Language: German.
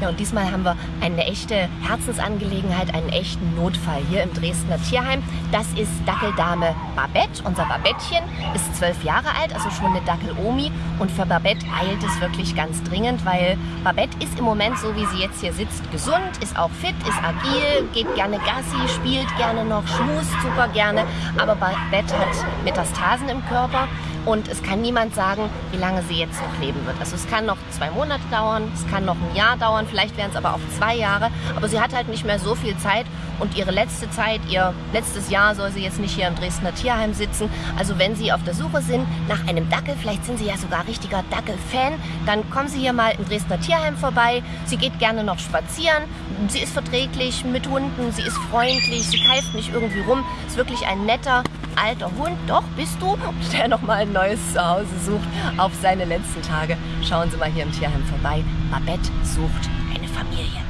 Ja, und diesmal haben wir eine echte Herzensangelegenheit, einen echten Notfall hier im Dresdner Tierheim. Das ist Dackeldame Babette. Unser Babettchen ist zwölf Jahre alt, also schon eine Dackel-Omi. Und für Babette eilt es wirklich ganz dringend, weil Babette ist im Moment, so wie sie jetzt hier sitzt, gesund, ist auch fit, ist agil, geht gerne Gassi, spielt gerne noch, schmust super gerne. Aber Babette hat Metastasen im Körper und es kann niemand sagen, wie lange sie jetzt noch leben wird. Also es kann noch zwei Monate dauern, es kann noch ein Jahr dauern, vielleicht wären es aber auch zwei Jahre. Aber sie hat halt nicht mehr so viel Zeit und ihre letzte Zeit, ihr letztes Jahr soll sie jetzt nicht hier im Dresdner Tierheim sitzen. Also wenn Sie auf der Suche sind nach einem Dackel, vielleicht sind Sie ja sogar richtiger Dackel-Fan, dann kommen Sie hier mal im Dresdner Tierheim vorbei. Sie geht gerne noch spazieren. Sie ist verträglich mit Hunden, sie ist freundlich, sie keift nicht irgendwie rum. Ist wirklich ein netter, alter Hund. Doch, bist du? Der nochmal ein neues Zuhause sucht auf seine letzten Tage. Schauen Sie mal hier im Tierheim vorbei. Babette sucht eine Familie.